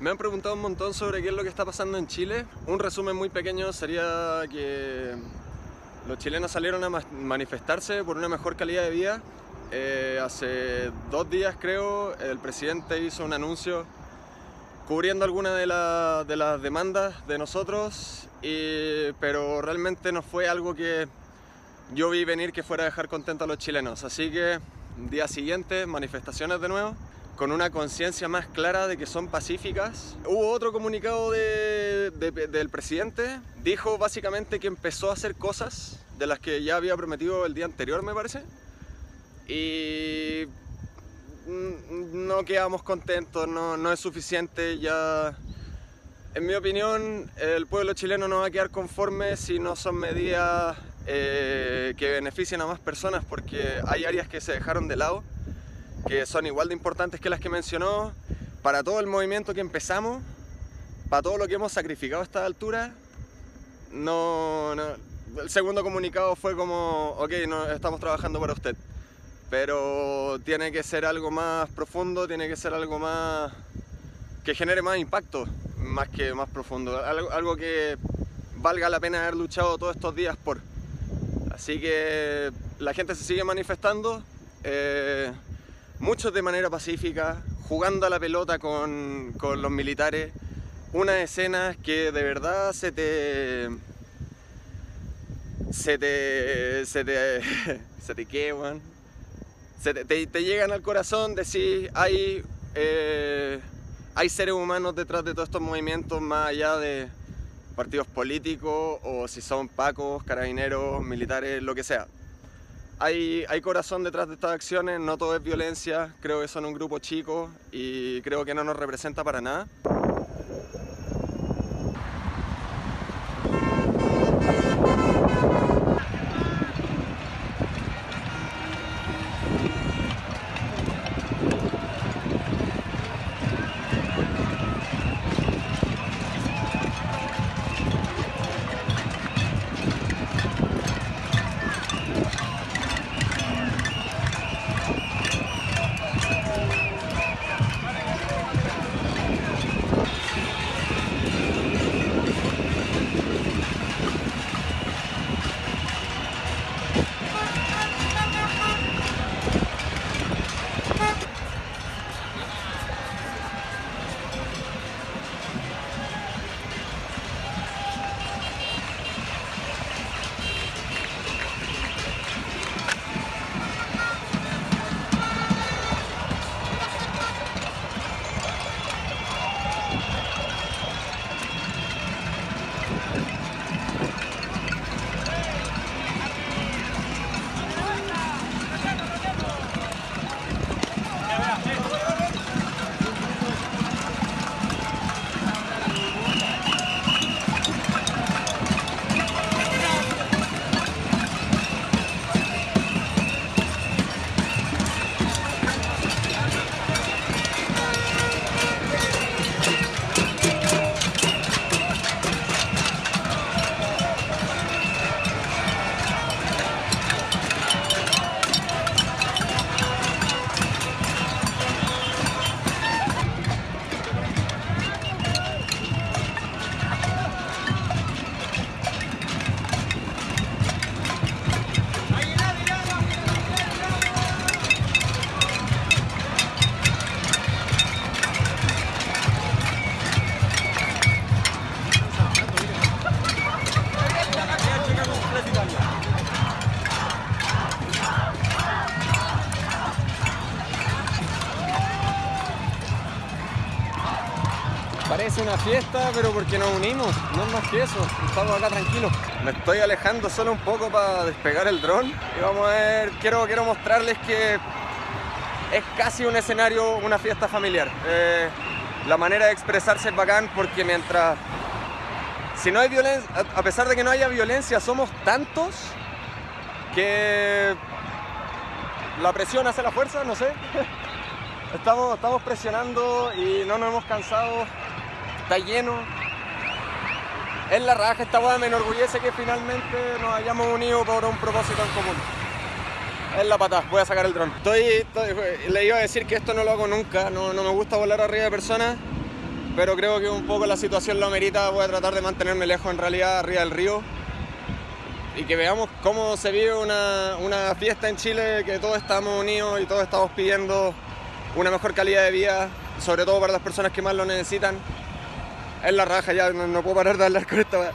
Me han preguntado un montón sobre qué es lo que está pasando en Chile. Un resumen muy pequeño sería que los chilenos salieron a manifestarse por una mejor calidad de vida. Eh, hace dos días creo el presidente hizo un anuncio cubriendo algunas de, de, las demandas de nosotros, pero realmente no fue algo que yo vi venir que fuera a dejar contentos a los chilenos. Así que día siguiente manifestaciones de nuevo con una conciencia más clara de que son pacíficas. Hubo otro comunicado del presidente, dijo básicamente que empezó a hacer cosas de las que ya había prometido el día anterior, me parece, y no quedamos contentos, no, no es suficiente, ya... En mi opinión, el pueblo chileno no va a quedar conforme si no son medidas eh, que beneficien a más personas porque hay áreas que se dejaron de lado que son igual de importantes que las que mencionó, para todo el movimiento que empezamos, para todo lo que hemos sacrificado a esta altura, no, el segundo comunicado fue como, ok, no, estamos trabajando para usted, pero tiene que ser algo más profundo, tiene que ser algo más que genere más impacto, más que más profundo, algo, algo que valga la pena haber luchado todos estos días por. Así que la gente se sigue manifestando. Eh, muchos de manera pacífica, jugando a la pelota con, los militares, unas escenas que de verdad se te... se te... se te... se te queman, se te, llegan al corazón, decir, hay, eh, hay seres humanos detrás de todos estos movimientos más allá de partidos políticos o si son pacos, carabineros, militares, lo que sea. Hay, hay, corazón detrás de estas acciones, no todo es violencia, creo que son un grupo chico y creo que no nos representa para nada. Una fiesta, pero porque nos unimos, no es más que eso, estamos acá tranquilos. Me estoy alejando solo un poco para despegar el dron y vamos a ver, quiero, quiero mostrarles que es casi un escenario, una fiesta familiar. Eh, la manera de expresarse es bacán porque mientras... Si no hay violencia, a pesar de que no haya violencia, somos tantos que la presión hace la fuerza, no sé. Estamos, estamos presionando y no nos hemos cansado está lleno. Es la raja, esta boda me enorgullece que finalmente nos hayamos unido por un propósito en común. Es la pata, voy a sacar el dron. Estoy, le iba a decir que esto no lo hago nunca, no, no me gusta volar arriba de personas, pero creo que un poco la situación lo amerita, voy a tratar de mantenerme lejos en realidad, arriba del río, y que veamos cómo se vive una, una fiesta en Chile, que todos estamos unidos y todos estamos pidiendo una mejor calidad de vida, sobre todo para las personas que más lo necesitan. Es la raja ya, no, puedo parar de hablar con esta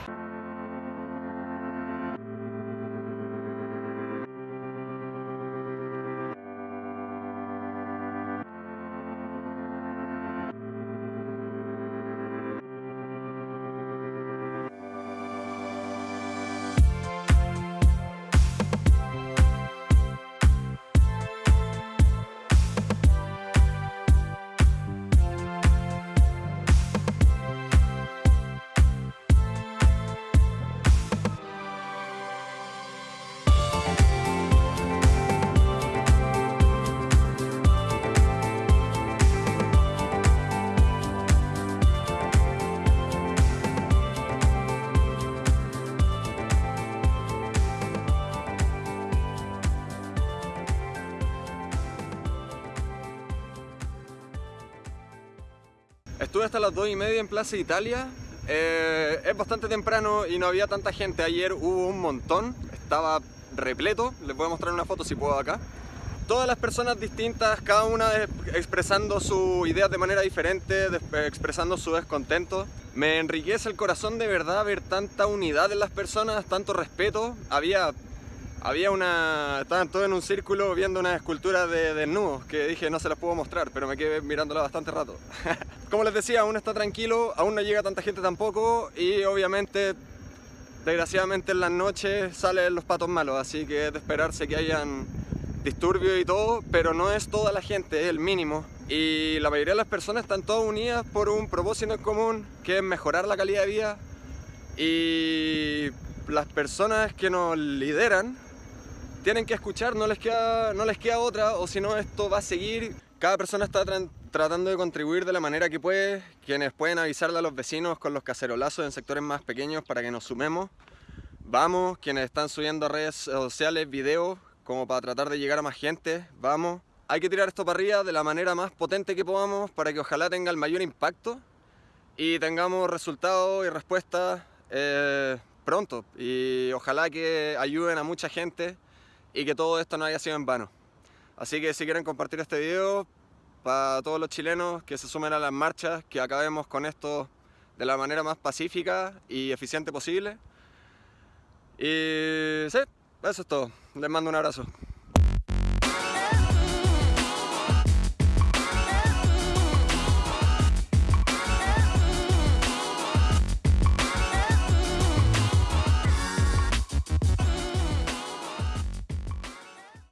Estuve hasta las 2 y media en Plaza Italia. Eh, es bastante temprano y no había tanta gente. Ayer hubo un montón, estaba repleto. Les voy a mostrar una foto si puedo acá. Todas las personas distintas, cada una expresando sus ideas de manera diferente, expresando su descontento. Me enriquece el corazón de verdad ver tanta unidad en las personas, tanto respeto. Había había una... estaban todos en un círculo viendo una escultura de desnudos que dije no se las puedo mostrar, pero me quedé mirándola bastante rato. Como les decía, aún está tranquilo, aún no llega tanta gente tampoco y obviamente, desgraciadamente en las noches salen los patos malos, así que es de esperarse que hayan disturbios y todo, pero no es toda la gente, es el mínimo. Y la mayoría de las personas están todas unidas por un propósito en común, que es mejorar la calidad de vida y las personas que nos lideran tienen que escuchar, no les queda, no les queda otra, o si no esto va a seguir. Cada persona está tratando de contribuir de la manera que puede, quienes pueden avisarle a los vecinos con los cacerolazos en sectores más pequeños para que nos sumemos. Vamos, quienes están subiendo a redes sociales videos como para tratar de llegar a más gente, vamos. Hay que tirar esto para arriba de la manera más potente que podamos para que ojalá tenga el mayor impacto y tengamos resultados y respuestas eh, pronto. Y ojalá que ayuden a mucha gente y que todo esto no haya sido en vano. Así que si quieren compartir este video, para todos los chilenos que se sumen a las marchas, que acabemos con esto de la manera más pacífica y eficiente posible. Y sí, eso es todo. Les mando un abrazo.